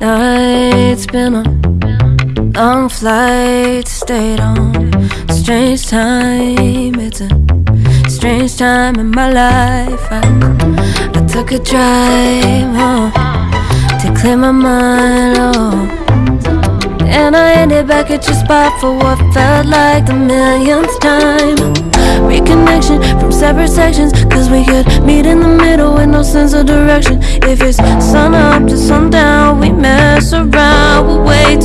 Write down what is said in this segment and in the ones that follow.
been a long flight, stayed on strange time. It's a strange time in my life. I, I took a drive home to clear my mind. Oh. And I ended back at your spot for what felt like the millionth time. Reconnection from separate sections, cause we could meet in the middle with no sense of direction. If it's sun up to sundown, we mess around, we're way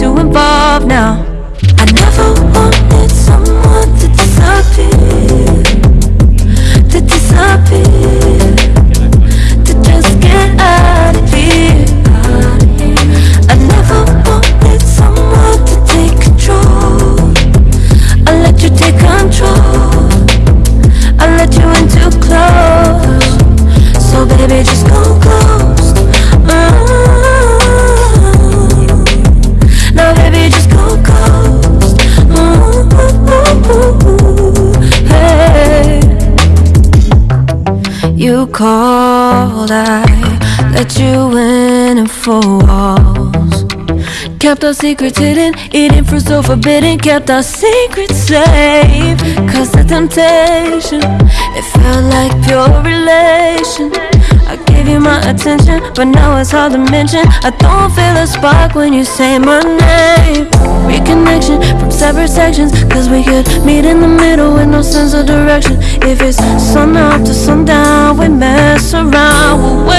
You called, I let you in and four walls. Kept our secrets hidden, eating fruit so forbidden. Kept our secrets safe. Cause the temptation, it felt like pure relation. I gave you my attention, but now it's hard to mention. I don't feel a spark when you say my name. Reconnection from separate sections, cause we could meet in the middle with no sense of direction. If it's sun up to sundown, around,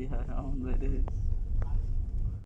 Oh iya, on vậy đi